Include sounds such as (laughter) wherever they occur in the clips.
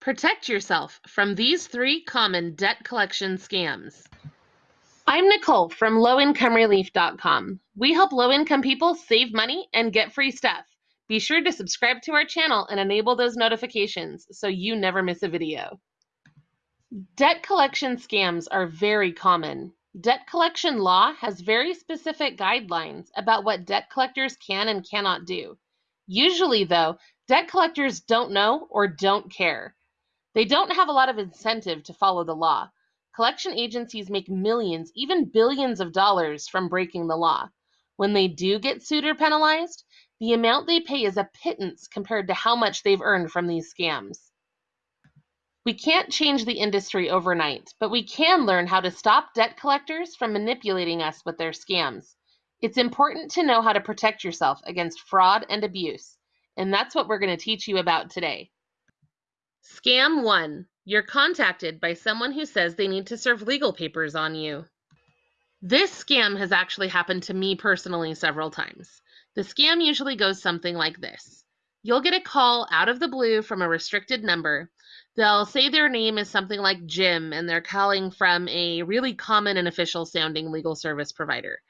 Protect yourself from these three common debt collection scams. I'm Nicole from lowincomerelief.com. We help low income people save money and get free stuff. Be sure to subscribe to our channel and enable those notifications so you never miss a video. Debt collection scams are very common. Debt collection law has very specific guidelines about what debt collectors can and cannot do. Usually, though, debt collectors don't know or don't care. They don't have a lot of incentive to follow the law. Collection agencies make millions, even billions of dollars from breaking the law. When they do get sued or penalized, the amount they pay is a pittance compared to how much they've earned from these scams. We can't change the industry overnight, but we can learn how to stop debt collectors from manipulating us with their scams. It's important to know how to protect yourself against fraud and abuse, and that's what we're going to teach you about today. Scam 1. You're contacted by someone who says they need to serve legal papers on you. This scam has actually happened to me personally several times. The scam usually goes something like this. You'll get a call out of the blue from a restricted number. They'll say their name is something like Jim and they're calling from a really common and official sounding legal service provider.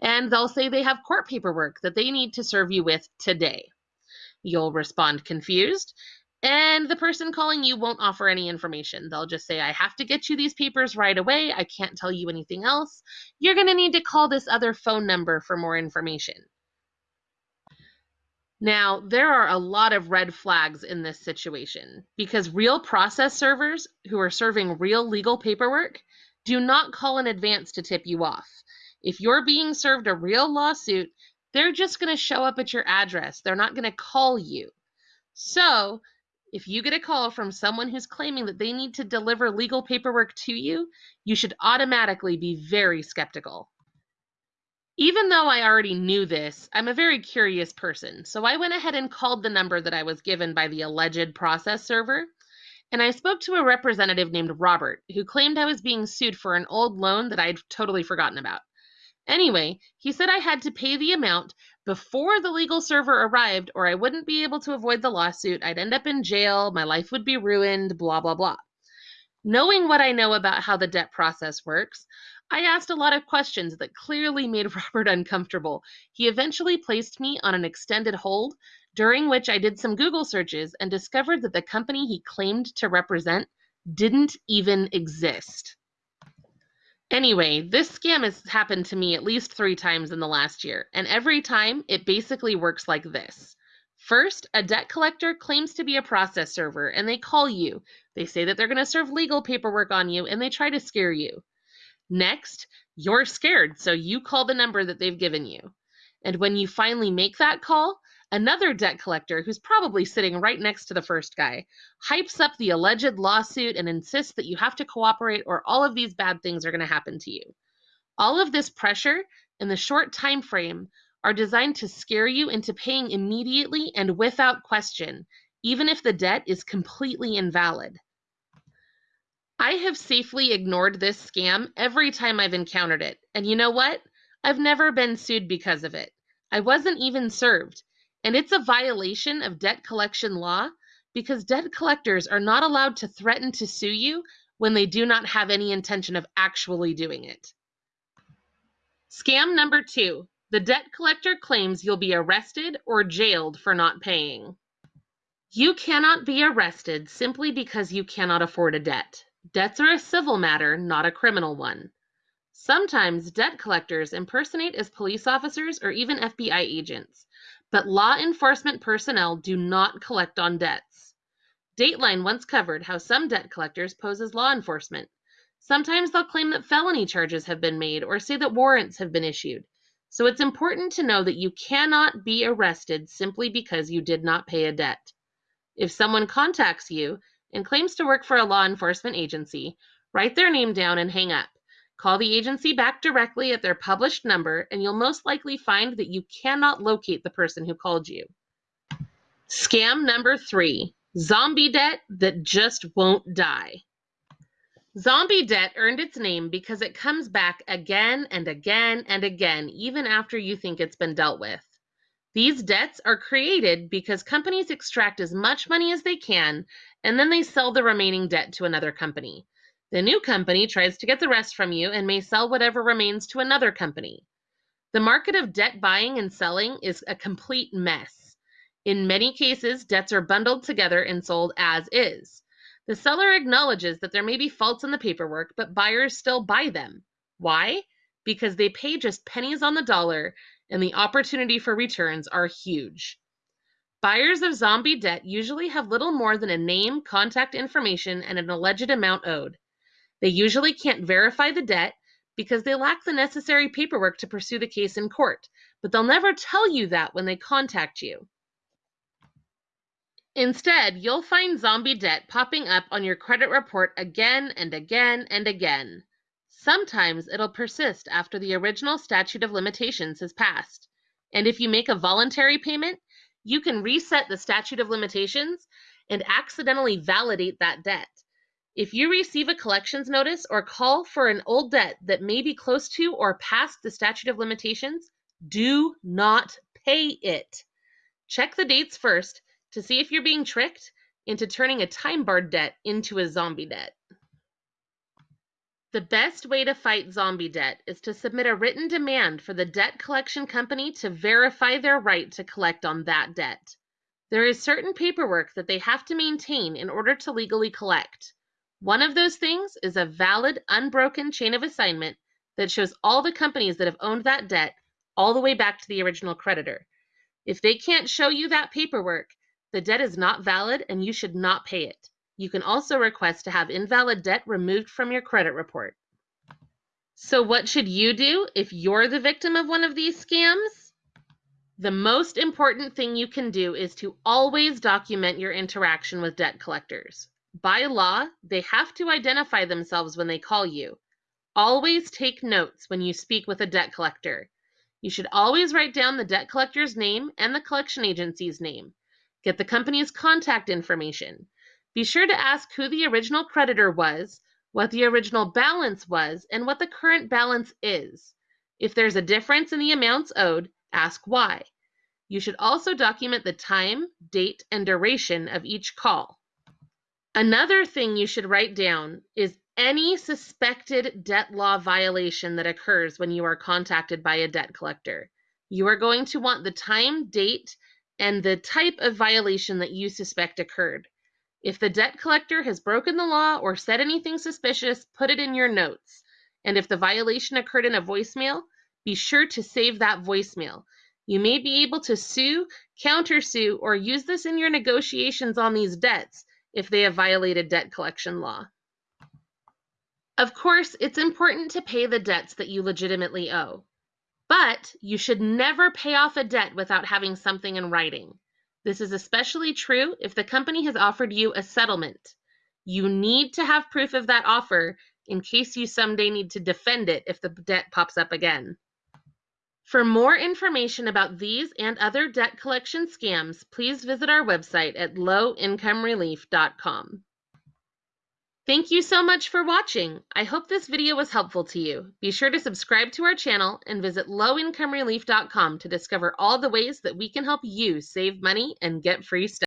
And they'll say they have court paperwork that they need to serve you with today. You'll respond confused and the person calling you won't offer any information. They'll just say, I have to get you these papers right away. I can't tell you anything else. You're going to need to call this other phone number for more information. Now, there are a lot of red flags in this situation because real process servers who are serving real legal paperwork do not call in advance to tip you off. If you're being served a real lawsuit, they're just going to show up at your address. They're not going to call you. So, if you get a call from someone who's claiming that they need to deliver legal paperwork to you, you should automatically be very skeptical. Even though I already knew this, I'm a very curious person, so I went ahead and called the number that I was given by the alleged process server, and I spoke to a representative named Robert who claimed I was being sued for an old loan that I'd totally forgotten about. Anyway, he said I had to pay the amount before the legal server arrived, or I wouldn't be able to avoid the lawsuit. I'd end up in jail, my life would be ruined, blah, blah, blah. Knowing what I know about how the debt process works, I asked a lot of questions that clearly made (laughs) Robert uncomfortable. He eventually placed me on an extended hold, during which I did some Google searches and discovered that the company he claimed to represent didn't even exist. Anyway, this scam has happened to me at least three times in the last year, and every time it basically works like this. First, a debt collector claims to be a process server and they call you. They say that they're going to serve legal paperwork on you and they try to scare you. Next, you're scared, so you call the number that they've given you. And when you finally make that call, Another debt collector, who's probably sitting right next to the first guy, hypes up the alleged lawsuit and insists that you have to cooperate or all of these bad things are going to happen to you. All of this pressure in the short time frame are designed to scare you into paying immediately and without question, even if the debt is completely invalid. I have safely ignored this scam every time I've encountered it, and you know what? I've never been sued because of it. I wasn't even served. And it's a violation of debt collection law because debt collectors are not allowed to threaten to sue you when they do not have any intention of actually doing it. Scam number two the debt collector claims you'll be arrested or jailed for not paying. You cannot be arrested simply because you cannot afford a debt. Debts are a civil matter, not a criminal one. Sometimes debt collectors impersonate as police officers or even FBI agents. But law enforcement personnel do not collect on debts. Dateline once covered how some debt collectors pose as law enforcement. Sometimes they'll claim that felony charges have been made or say that warrants have been issued. So it's important to know that you cannot be arrested simply because you did not pay a debt. If someone contacts you and claims to work for a law enforcement agency, write their name down and hang up. Call the agency back directly at their published number, and you'll most likely find that you cannot locate the person who called you. Scam number three zombie debt that just won't die. Zombie debt earned its name because it comes back again and again and again, even after you think it's been dealt with. These debts are created because companies extract as much money as they can and then they sell the remaining debt to another company. The new company tries to get the rest from you and may sell whatever remains to another company. The market of debt buying and selling is a complete mess. In many cases, debts are bundled together and sold as is. The seller acknowledges that there may be faults in the paperwork, but buyers still buy them. Why? Because they pay just pennies on the dollar and the opportunity for returns are huge. Buyers of zombie debt usually have little more than a name, contact information, and an alleged amount owed. They usually can't verify the debt because they lack the necessary paperwork to pursue the case in court, but they'll never tell you that when they contact you. Instead, you'll find zombie debt popping up on your credit report again and again and again. Sometimes it'll persist after the original statute of limitations has passed. And if you make a voluntary payment, you can reset the statute of limitations and accidentally validate that debt. If you receive a collections notice or call for an old debt that may be close to or past the statute of limitations, do not pay it. Check the dates first to see if you're being tricked into turning a time barred debt into a zombie debt. The best way to fight zombie debt is to submit a written demand for the debt collection company to verify their right to collect on that debt. There is certain paperwork that they have to maintain in order to legally collect. One of those things is a valid, unbroken chain of assignment that shows all the companies that have owned that debt all the way back to the original creditor. If they can't show you that paperwork, the debt is not valid and you should not pay it. You can also request to have invalid debt removed from your credit report. So what should you do if you're the victim of one of these scams? The most important thing you can do is to always document your interaction with debt collectors. By law, they have to identify themselves when they call you. Always take notes when you speak with a debt collector. You should always write down the debt collector's name and the collection agency's name. Get the company's contact information. Be sure to ask who the original creditor was, what the original balance was, and what the current balance is. If there's a difference in the amounts owed, ask why. You should also document the time, date, and duration of each call. Another thing you should write down is any suspected debt law violation that occurs when you are contacted by a debt collector. You are going to want the time, date, and the type of violation that you suspect occurred. If the debt collector has broken the law or said anything suspicious, put it in your notes. And if the violation occurred in a voicemail, be sure to save that voicemail. You may be able to sue, countersue, or use this in your negotiations on these debts if they have violated debt collection law. Of course, it's important to pay the debts that you legitimately owe. But you should never pay off a debt without having something in writing. This is especially true if the company has offered you a settlement. You need to have proof of that offer in case you someday need to defend it if the debt pops up again. For more information about these and other debt collection scams, please visit our website at lowincomerelief.com. Thank you so much for watching. I hope this video was helpful to you. Be sure to subscribe to our channel and visit lowincomerelief.com to discover all the ways that we can help you save money and get free stuff.